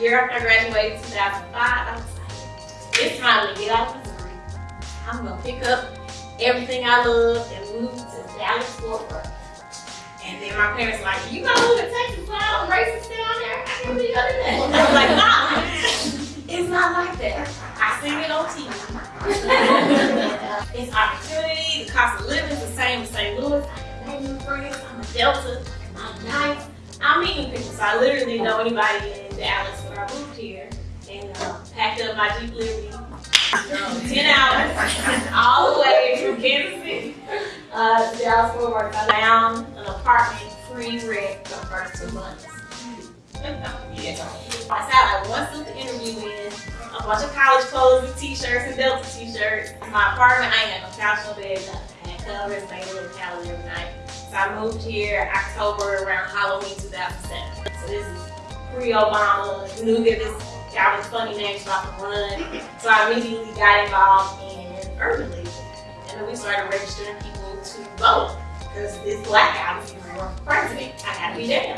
year after I graduated, 2005, I was like, it's time to get out of Missouri. I'm gonna pick up everything I love and move to Dallas, Fort Worth. And then my parents were like, you gonna move to Texas where all down there? I can be other than that. I was like, nah, it's not like that. I seen it on TV. it's opportunity, the cost of living is the same as St. Louis. I can new friends, I'm a Delta, I'm nice. I'm meeting people, so I literally know anybody in Dallas here. And uh, packed up my Jeep Liberty, um, 10 hours, all the way from Kansas City uh, to Dallas Fort Worth. I found an apartment free rent for the first two months. yeah. I sat like one super interview in, a bunch of college clothes and t-shirts and Delta t-shirts. My apartment, I ain't had no couch, no bed, nothing. I had covers, made a little calendar every night. So I moved here October around Halloween 2007. So this is pre-Obama, knew that this guy was funny name about to run. So I immediately got involved in Urban League. And then we started registering people to vote. Because this black guy was to for president. I gotta be there.